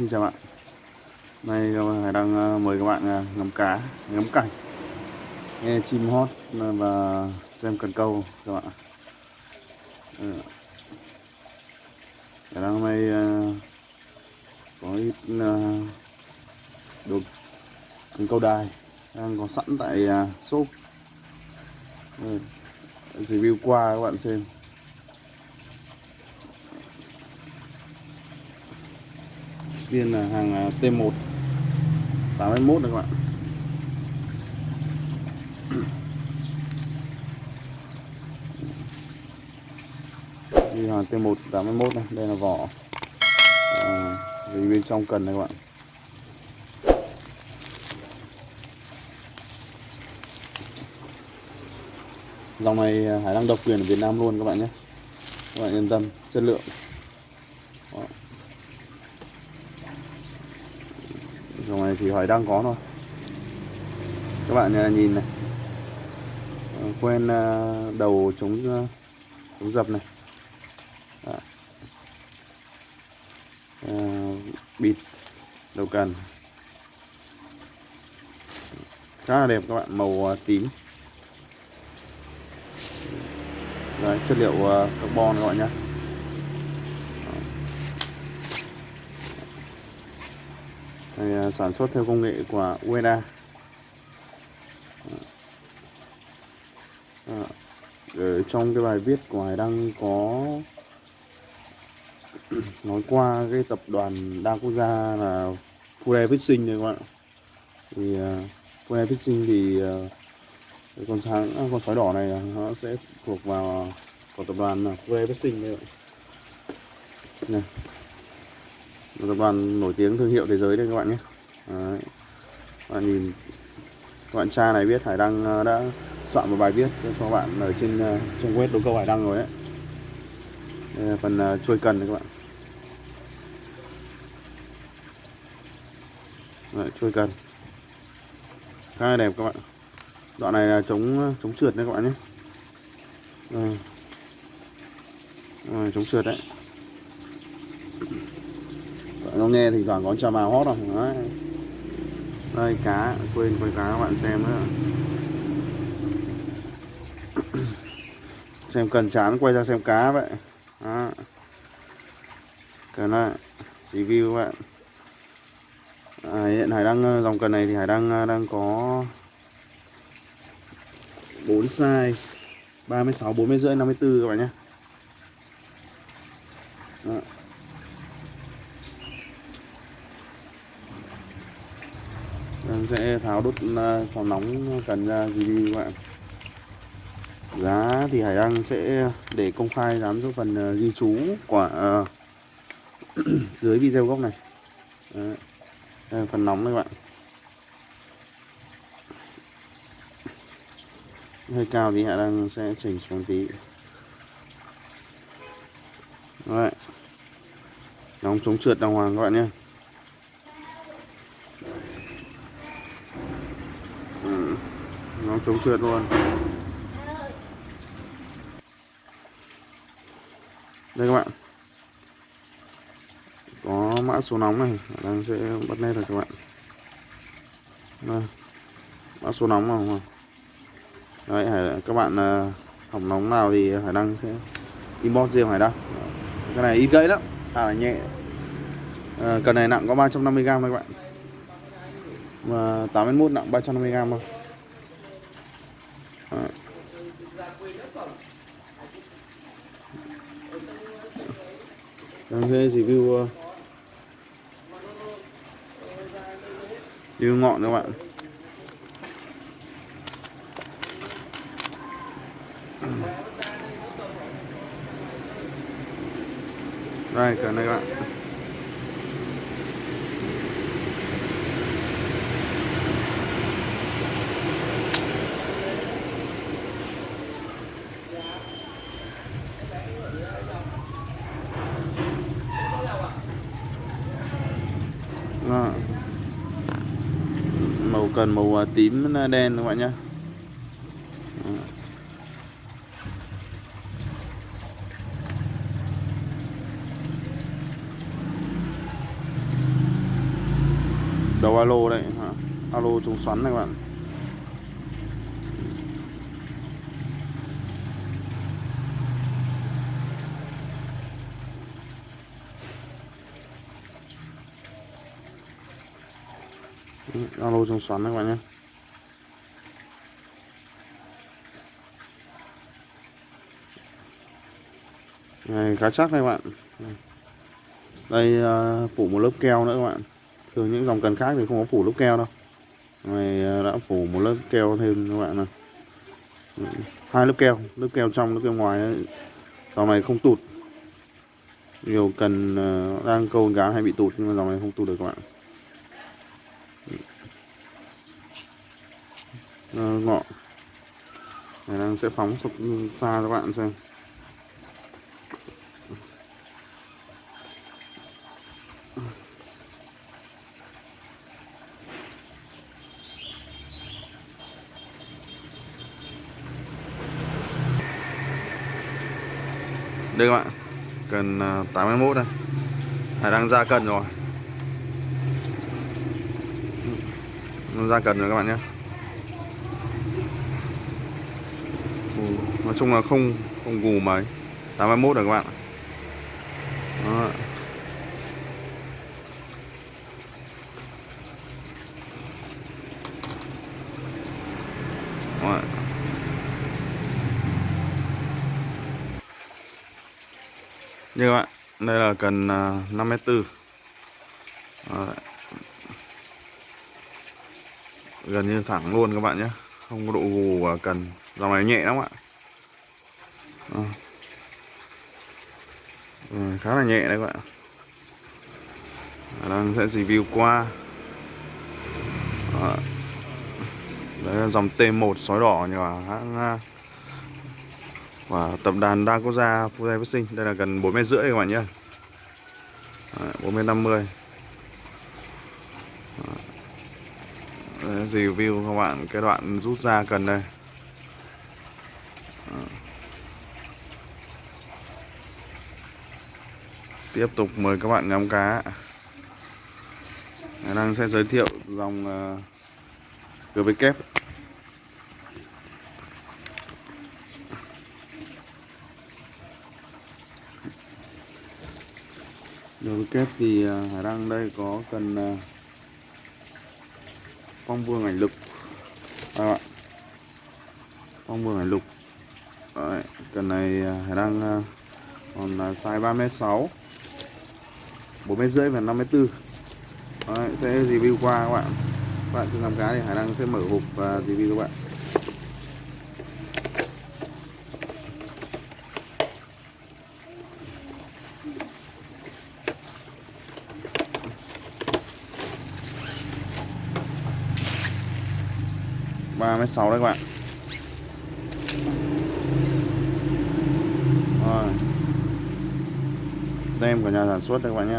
xin chào bạn. Nay Hải đang ờ, mời các bạn ờ, ngắm cá, ngắm cảnh Nghe chim hót ờ, và xem cần câu các bạn. Hải đang hôm nay có ít đồ cần câu đài đang có sẵn tại shop. Review qua các bạn xem. Tiên là hàng T1 81 các bạn Di hàng T1 81 này đây là vỏ. À, bên trong cần này các bạn. Dòng này à, Hải đang độc quyền ở Việt Nam luôn các bạn nhé. Các bạn yên tâm chất lượng. Đó. Dòng này thì hỏi đang có thôi. Các bạn à, nhìn này. À, quen à, đầu chống chống dập này. À. À, bịt đầu cần khá là đẹp các bạn màu tím. Đấy, chất liệu carbon các bạn nhé Đây, à, sản xuất theo công nghệ của UEDA à, ở trong cái bài viết của Hải Đăng có nói qua cái tập đoàn đa quốc gia là Fure Fishing này các bạn thì à, uh, Fure Fishing thì uh, con sáng con sói đỏ này nó sẽ thuộc vào của tập đoàn là Fure Fishing đây này tập đoàn nổi tiếng thương hiệu thế giới đây các bạn nhé. Đấy. các bạn nhìn các bạn cha này biết Hải Đăng ờ, đã soạn một bài viết cho các bạn ở trên uh, trang web đấu câu Hải Đăng rồi đấy đây là phần ờ, chuôi trôi cần này các bạn. Đấy, trôi cần. Khá là đẹp các bạn. Đoạn này là chống chống trượt đấy các bạn nhé. Rồi, Rồi, chống trượt đấy nó nghe thì toàn có cho vào hót không? Đấy. đây cá. Quên quay cá các bạn xem nữa. Xem cần chán quay ra xem cá vậy. Đó. cần lại review các bạn. À, hiện hải đang ờ, dòng cần này thì hải đang ờ, đang có 4 size. 36 40 rưỡi 54 các bạn nhé. Đó. Em sẽ tháo đốt à, sò nóng à, cần ra review các bạn giá thì Hải Đăng sẽ để công khai dán số phần à, ghi chú của uh, dưới video gốc này. Đấy. Đây phần nóng đây các bạn. Hơi cao thì Hải Đăng sẽ chỉnh xuống tí. Đấy. nóng chống trượt đàng hoàng các bạn nhé ừ nó chống trượt luôn. Đây các bạn. Có mã số nóng này. Đang sẽ bắt lên rồi các bạn. Đây. mã số nóng nào đấy các bạn à, hỏng nóng nào thì hải đăng sẽ inbox riêng hải đăng. Cái này ít gãy lắm. Khá là nhẹ. À, cần này nặng có 350g các bạn. Mà 81 nặng 350g thôi. Đấy. Đang thế review uh, review ngọn các bạn. Đây cả đây các bạn. còn màu à, tím à, đen các bạn nhé đầu alo đây alo chống xoắn này các bạn. Ừ, alo trong xoắn này các bạn nhé. Này khá chắc đây các bạn. Đây uh, phủ một lớp keo nữa các bạn. Thường những dòng cần khác thì không có phủ lớp keo đâu. Này uh, đã phủ một lớp keo thêm các bạn này. Ừ, hai lớp keo lớp keo trong lớp keo ngoài ấy. dòng này không tụt. Nhiều cần uh, đang câu cá hay bị tụt nhưng mà dòng này không tụt được các bạn uh, ngọ. Này đang sẽ phóng xa cho các bạn xem. Đây các bạn cần à, 81 đây. Này đang ra cần rồi. Ra cần rồi các bạn nhé nói chung là không không gù mấy 81 rồi các bạn Đó. Đó. như các bạn, đây là cần à, 54 Đó gần như thẳng luôn các bạn nhé. Không có độ gù và cần dòng này nhẹ lắm ạ. À. ừ, khá là nhẹ đấy các bạn đang sẽ review qua. À. đấy là dòng T1 sói đỏ nhỏ hãng và tập đoàn đa quốc gia Fujai Phát Sinh đây là gần 4 mét rưỡi các bạn nhé. 4 mét 50 Đấy, review các bạn? Cái đoạn rút ra cần đây. Tiếp tục mời các bạn ngắm cá. Đang sẽ giới thiệu dòng uh, GV Rồi kép. Thì ờ, Hải Đăng đây có cần ờ, phong vương ảnh lục. À, phong vương ảnh lục. Đấy, cần này à, Hải Đăng à, còn à, size 3m6 4m rưỡi và 5m4 Đấy, sẽ review qua các bạn. Các bạn cứ làm cá thì Hải đang sẽ mở hộp và review các bạn. Ba mét sáu đấy các bạn. Rồi. Tem của nhà sản xuất đây các bạn nhé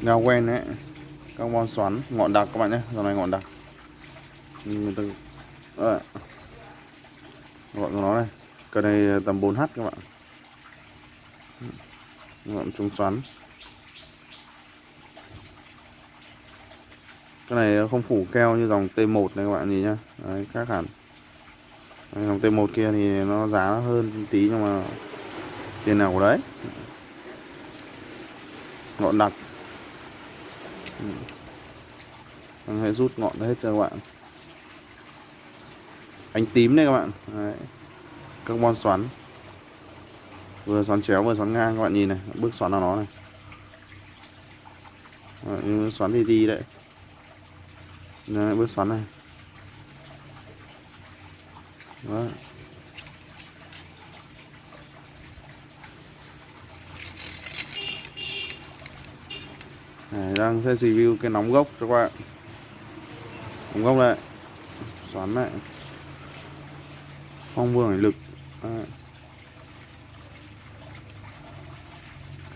ngao quen đấy. Carbon xoắn, ngọn đặc các bạn nhé dòng này ngọn đặc. Người ta Đấy. ngọn của nó này. Cái này tầm 4h các bạn. Ngọn trung xoắn. Cái này không phủ keo như dòng T1 này các bạn nhìn nhá. Đấy, khác hẳn. Đấy, dòng T1 kia thì nó giá nó hơn tí nhưng mà tiền nào của đấy. Ngọn đặc đang ừ. hãy rút ngọn hết cho các bạn. Ánh tím đây các bạn. Đấy. Carbon xoắn. Vừa xoắn chéo vừa xoắn ngang các bạn nhìn này. Bước xoắn vào nó này. Đấy, xoắn thì đi đấy. Đấy, bước xoắn này. Đó. Này, đang sẽ review cái nóng gốc cho các bạn. Nóng gốc này. Xoắn này. Phong vương lực. Đấy.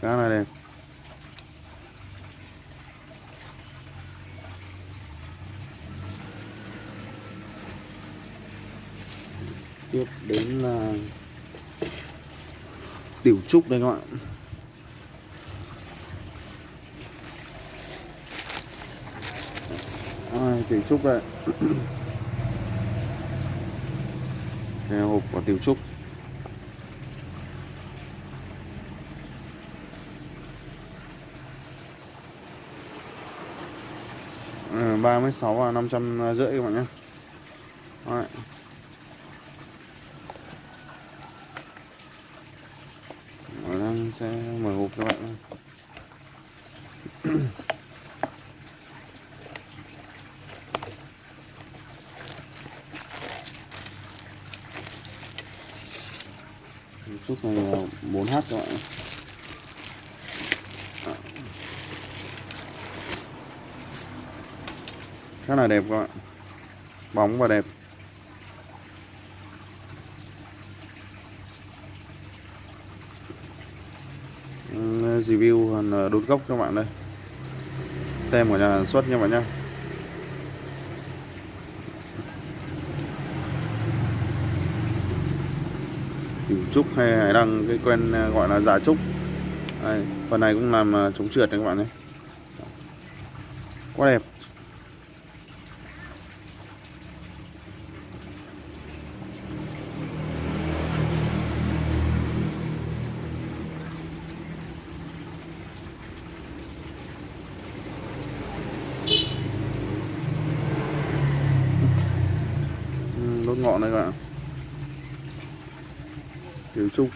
Khá là đẹp. Tiếp đến là tiểu trúc đây các bạn. À, tiểu trúc đây? Đây là hộp của tiểu trúc. Ờ, ba mươi sáu và năm trăm rưỡi các bạn nhé Đấy. đang sẽ mở hộp các bạn chút này là 4H khá là đẹp các bạn. Bóng và đẹp. Review ờ, đốt gốc các bạn đây. Tem của nhà sản xuất nha bạn nhé cửu trúc hay hải đăng cái quen à, gọi là giả trúc. Đây, phần này cũng làm à, chống trượt đấy các bạn nhé. Quá đẹp đốt ngọn đây các bạn kiểu trúc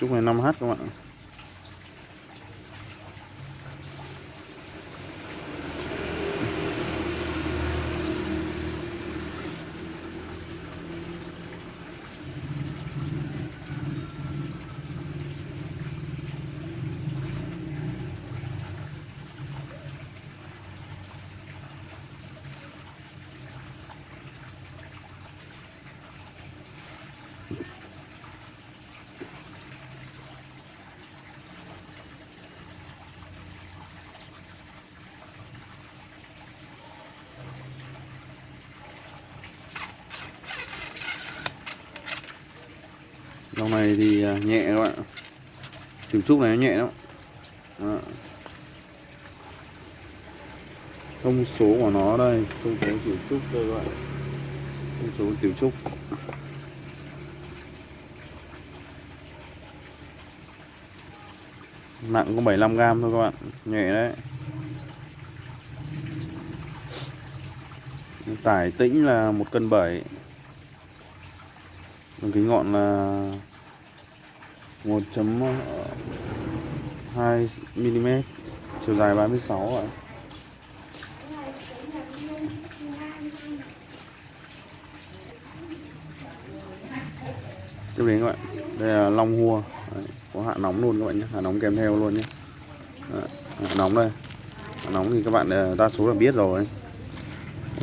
chúc này 5h các bạn dòng này thì à, nhẹ các bạn tiểu trúc này nó nhẹ lắm. Đó. thông số của nó đây, thông số tiểu trúc đây các bạn thông số tiểu trúc. Nặng có 75 gram thôi các bạn nhẹ đấy. Tải tĩnh là một cân bảy. Đường kính ngọn là 1.2 mm chiều dài 36 ạ. Tiếp đến các bạn đây là long hua. Đấy, có hạ nóng luôn các bạn nhé hạ nóng kèm theo luôn nhé. Đấy, hạ nóng đây. Hạ nóng thì các bạn à, đa số là biết rồi.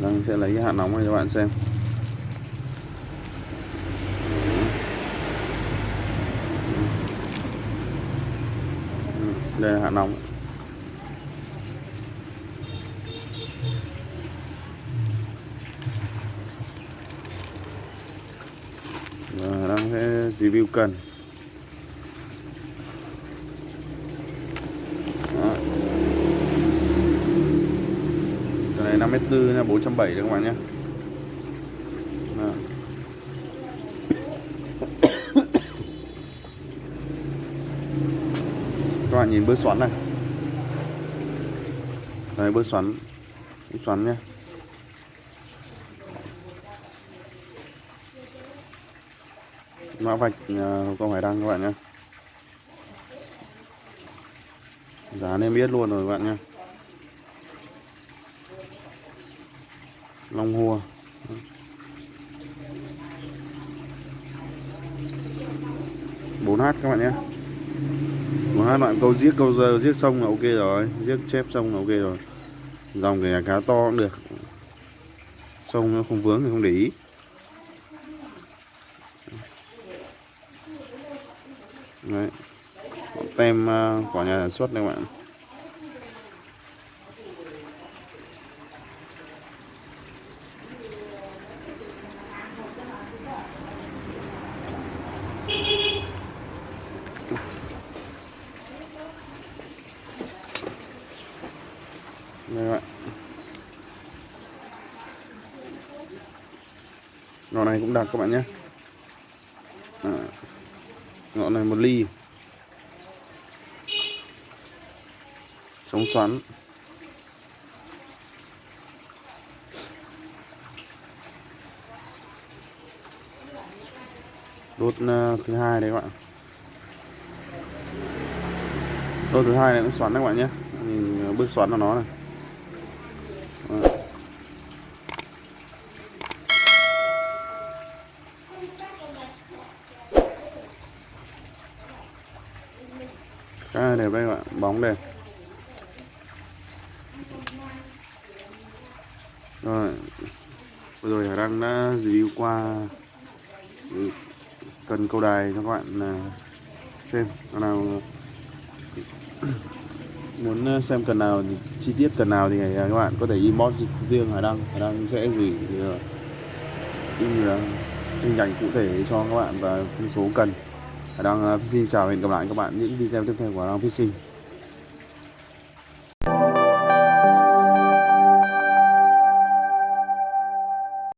Đang sẽ lấy cái hạ nóng này cho các bạn xem. Đây là hạ nóng. Và đang sẽ review cần. Đó. cái này 54 là 470 đấy các bạn nhé. Bạn nhìn bơ xoắn này. Đây bơ xoắn. Bơ xoắn nhé. Mã vạch à, không câu đăng các bạn nhé. Giá nên biết luôn rồi các bạn nhé. Long hua. bốn h các bạn nhé một hai đoạn câu giết câu giờ giết xong là ok rồi. Giết chép xong là ok rồi. Dòng kể cá to cũng được. Sông nó không vướng thì không để ý. Đấy. tem uh, của nhà sản xuất đây các bạn đây các bạn ngọn này cũng đặc các bạn nhé. À, ngọn này một ly. Chống xoắn. Đốt ờ, thứ hai đấy các bạn. Đốt thứ hai này cũng xoắn đấy các bạn nhé. Nhìn ờ, bước xoắn của nó này. Đây đẹp đây các bạn, bóng đẹp rồi, vừa rồi Hải Đăng đã review qua cần câu đài cho các bạn à, xem Còn nào muốn à, xem cần nào, chi tiết cần nào thì à, các bạn có thể inbox riêng Hải Đăng. Hải Đăng sẽ gửi hình ảnh cụ thể cho các bạn và thông số cần. Đang Đăng Fishing ờ, chào hẹn gặp lại các bạn những video tiếp theo của Đang Fishing.